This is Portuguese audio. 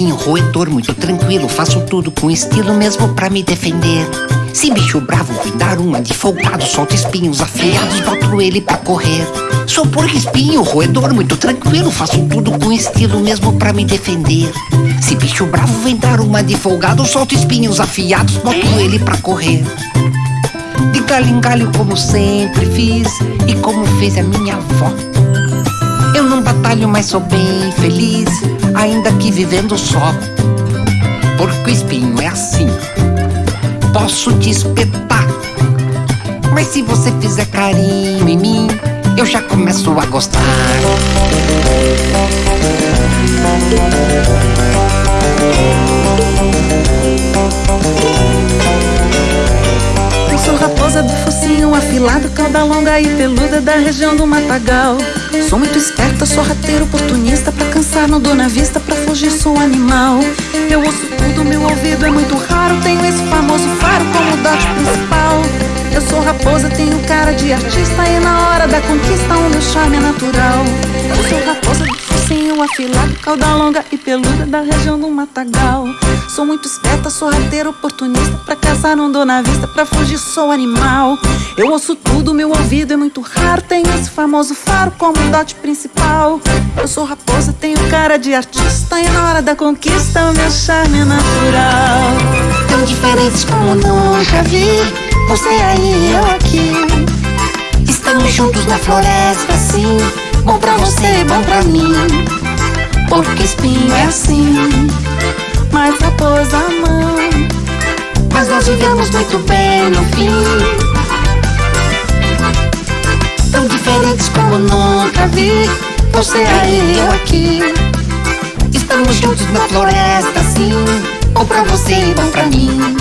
Espinho, roedor, muito tranquilo Faço tudo com estilo mesmo pra me defender. Se bicho bravo vem dar uma de folgado Solto espinhos afiados, boto ele pra correr. Sou porco espinho, roedor, muito tranquilo Faço tudo com estilo mesmo pra me defender. Se bicho bravo vem dar uma de folgado Solto espinhos afiados, boto ele pra correr. De galho em galho como sempre fiz E como fez a minha avó. Eu não batalho, mas sou bem feliz Ainda que vivendo só. Porco espinho é assim. Posso te espetar Mas se você fizer carinho em mim Eu já começo a gostar. Sou raposa do focinho afilado, cauda longa e peluda da região do Matagal. Sou muito esperta, sou rateiro oportunista, pra cansar não dou na vista, pra fugir sou animal. Eu ouço tudo, meu ouvido é muito raro, tenho esse famoso faro como dote principal. Eu sou raposa, tenho cara de artista e na hora da conquista o meu charme é natural. Eu sou raposa do focinho afilado, cauda longa e peluda da região do Matagal. Sou muito esperta, sou rateiro oportunista, pra caçar não dou na vista, pra fugir sou animal. Eu ouço tudo, meu ouvido é muito raro, tenho esse famoso faro como dote principal. Eu sou raposa, tenho cara de artista e na hora da conquista o meu charme é natural. Tão diferentes como nunca vi. Você aí, eu aqui Estamos juntos na floresta, assim Bom pra você, bom pra mim Porque espinho é assim Vivemos muito bem no fim. Tão diferentes como nunca vi Você aí, eu aqui. Estamos juntos na floresta, assim Bom pra você, bom pra mim